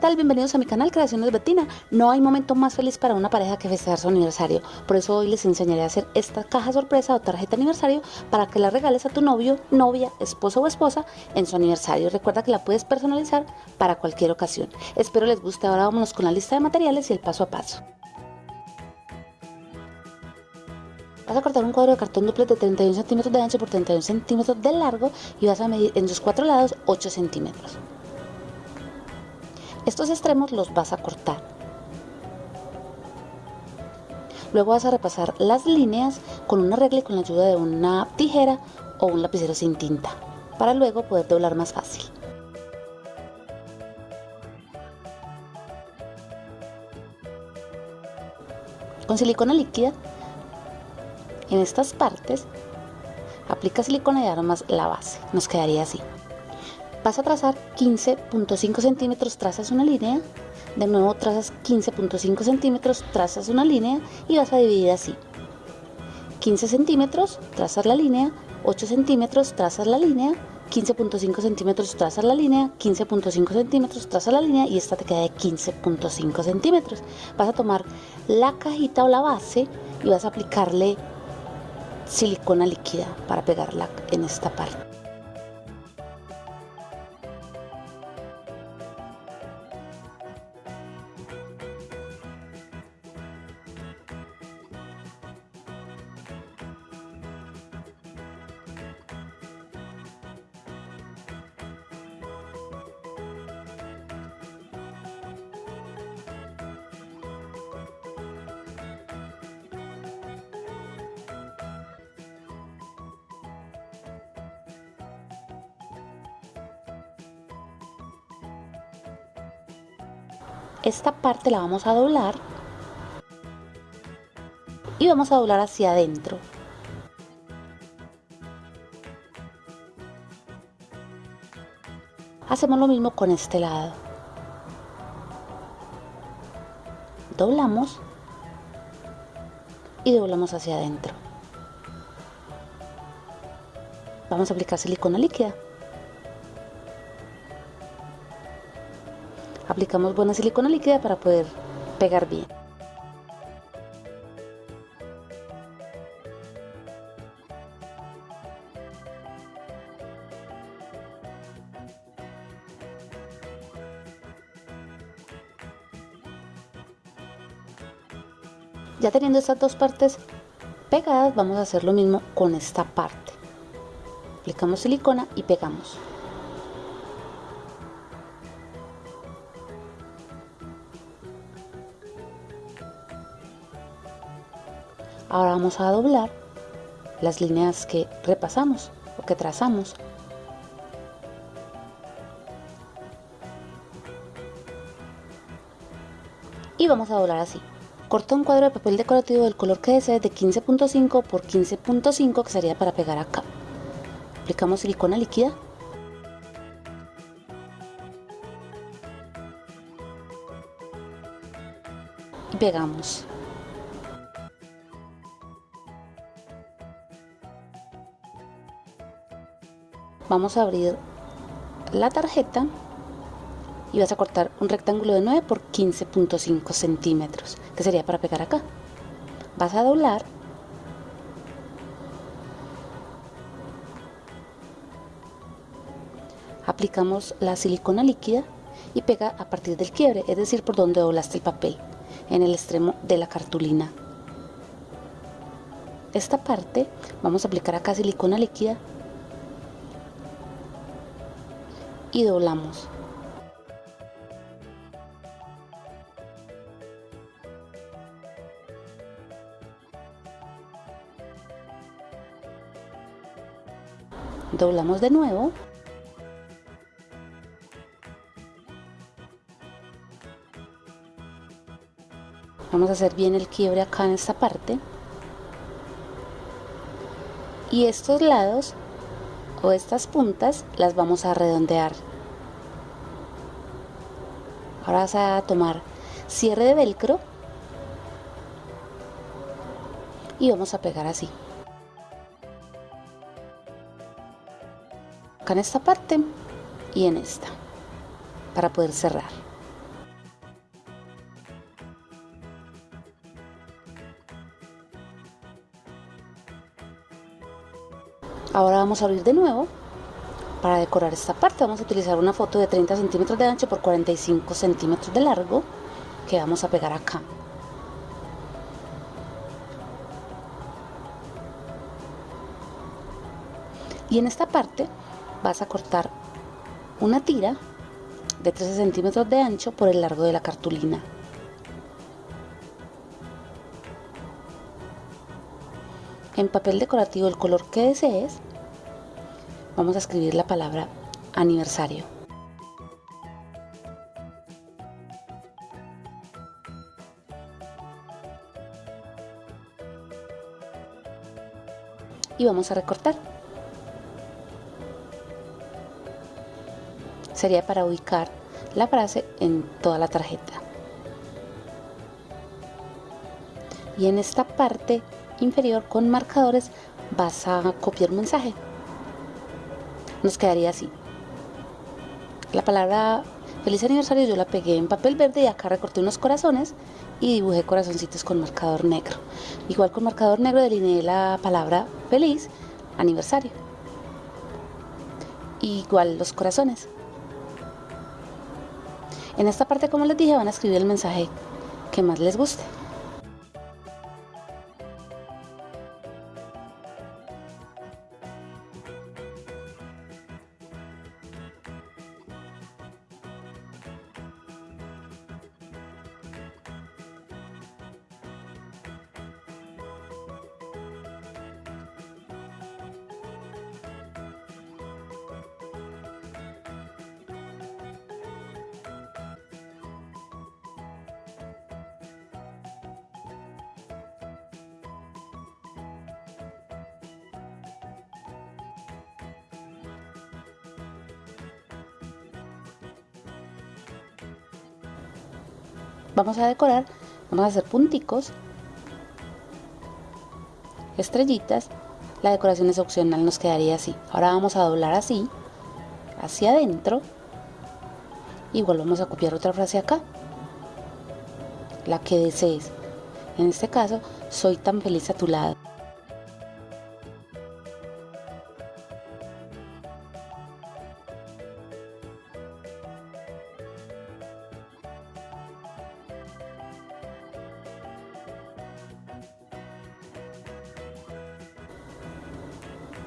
Hola, ¿qué tal? Bienvenidos a mi canal Creaciones Betina. No hay momento más feliz para una pareja que festejar su aniversario. Por eso hoy les enseñaré a hacer esta caja sorpresa o tarjeta aniversario para que la regales a tu novio, novia, esposo o esposa en su aniversario. Recuerda que la puedes personalizar para cualquier ocasión. Espero les guste. Ahora vámonos con la lista de materiales y el paso a paso. Vas a cortar un cuadro de cartón duplex de 31 centímetros de ancho por 31 centímetros de largo y vas a medir en sus cuatro lados 8 centímetros. Estos extremos los vas a cortar. Luego vas a repasar las líneas con una regla y con la ayuda de una tijera o un lapicero sin tinta, para luego poder doblar más fácil. Con silicona líquida, en estas partes, aplica silicona y aromas la base, nos quedaría así. Vas a trazar 15.5 centímetros, trazas una línea, de nuevo trazas 15.5 centímetros, trazas una línea y vas a dividir así. 15 centímetros, trazas la línea, 8 centímetros, trazas la línea, 15.5 centímetros, trazas la línea, 15.5 centímetros, trazas la línea y esta te queda de 15.5 centímetros. Vas a tomar la cajita o la base y vas a aplicarle silicona líquida para pegarla en esta parte. Esta parte la vamos a doblar y vamos a doblar hacia adentro. Hacemos lo mismo con este lado. Doblamos y doblamos hacia adentro. Vamos a aplicar silicona líquida aplicamos buena silicona líquida para poder pegar bien. Ya teniendo estas dos partes pegadas, vamos a hacer lo mismo con esta parte. Aplicamos silicona y pegamos. Ahora vamos a doblar las líneas que repasamos o que trazamos. Y vamos a doblar así. Corta un cuadro de papel decorativo del color que desees de 15.5 por 15.5 que sería para pegar acá. Aplicamos silicona líquida y pegamos. Vamos a abrir la tarjeta y vas a cortar un rectángulo de 9 por 15.5 centímetros que sería para pegar acá. Vas a doblar. Aplicamos la silicona líquida y pega a partir del quiebre es decir por donde doblaste el papel en el extremo de la cartulina. Esta parte vamos a aplicar acá silicona líquida y doblamos. Doblamos de nuevo. Vamos a hacer bien el quiebre acá en esta parte. Y estos lados o estas puntas las vamos a redondear. Ahora vas a tomar cierre de velcro y vamos a pegar así. Acá en esta parte y en esta para poder cerrar. Ahora vamos a abrir de nuevo para decorar esta parte. Vamos a utilizar una foto de 30 centímetros de ancho por 45 centímetros de largo que vamos a pegar acá. Y en esta parte vas a cortar una tira de 13 centímetros de ancho por el largo de la cartulina en papel decorativo el color que desees vamos a escribir la palabra aniversario. Y vamos a recortar. Sería para ubicar la frase en toda la tarjeta. Y en esta parte inferior con marcadores vas a copiar un mensaje nos quedaría así. La palabra feliz aniversario yo la pegué en papel verde y acá recorté unos corazones y dibujé corazoncitos con marcador negro. Igual con marcador negro delineé la palabra feliz aniversario. Igual los corazones. En esta parte, como les dije, van a escribir el mensaje que más les guste. Vamos a decorar, vamos a hacer punticos, estrellitas, la decoración es opcional, nos quedaría así. Ahora vamos a doblar así, hacia adentro, y volvemos a copiar otra frase acá, la que desees. En este caso, soy tan feliz a tu lado.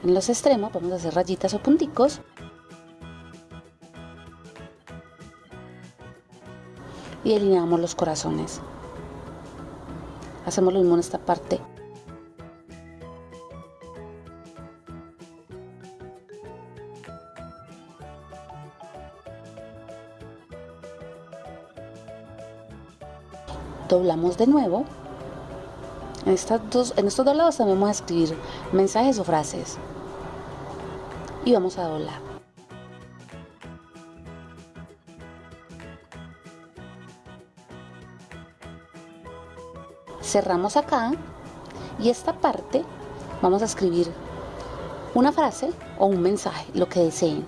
En los extremos vamos a hacer rayitas o punticos. Y delineamos los corazones. Hacemos lo mismo en esta parte. Doblamos de nuevo. En, estas dos, en estos dos lados también vamos a escribir mensajes o frases y vamos a doblar. Cerramos acá y esta parte vamos a escribir una frase o un mensaje, lo que deseen.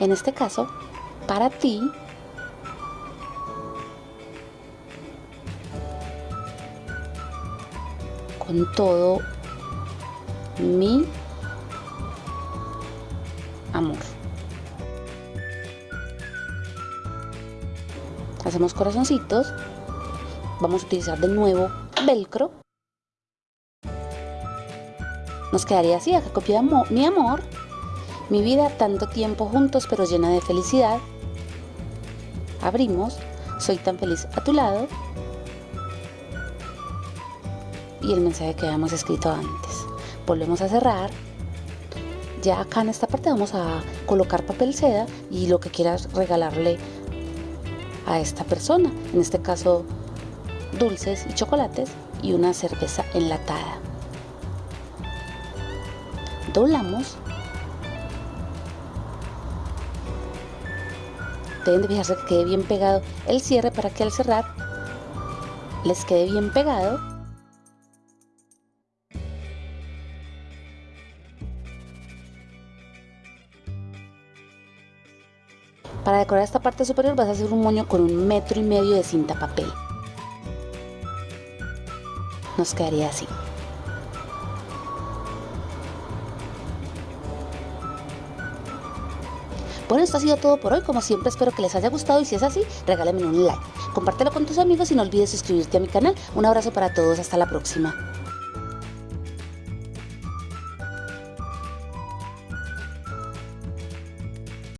En este caso, para ti, con todo mi amor. Hacemos corazoncitos. Vamos a utilizar de nuevo velcro. Nos quedaría así, acá copia mi amor, mi vida, tanto tiempo juntos pero llena de felicidad. Abrimos, soy tan feliz a tu lado y el mensaje que habíamos escrito antes. Volvemos a cerrar. Ya acá en esta parte vamos a colocar papel seda y lo que quieras regalarle a esta persona. En este caso, dulces y chocolates y una cerveza enlatada. Doblamos. Deben de fijarse que quede bien pegado el cierre para que al cerrar les quede bien pegado Para decorar esta parte superior vas a hacer un moño con un metro y medio de cinta papel. nos quedaría así. Bueno, esto ha sido todo por hoy. Como siempre, espero que les haya gustado y si es así, regálenme un like. Compártelo con tus amigos y no olvides suscribirte a mi canal. Un abrazo para todos. Hasta la próxima.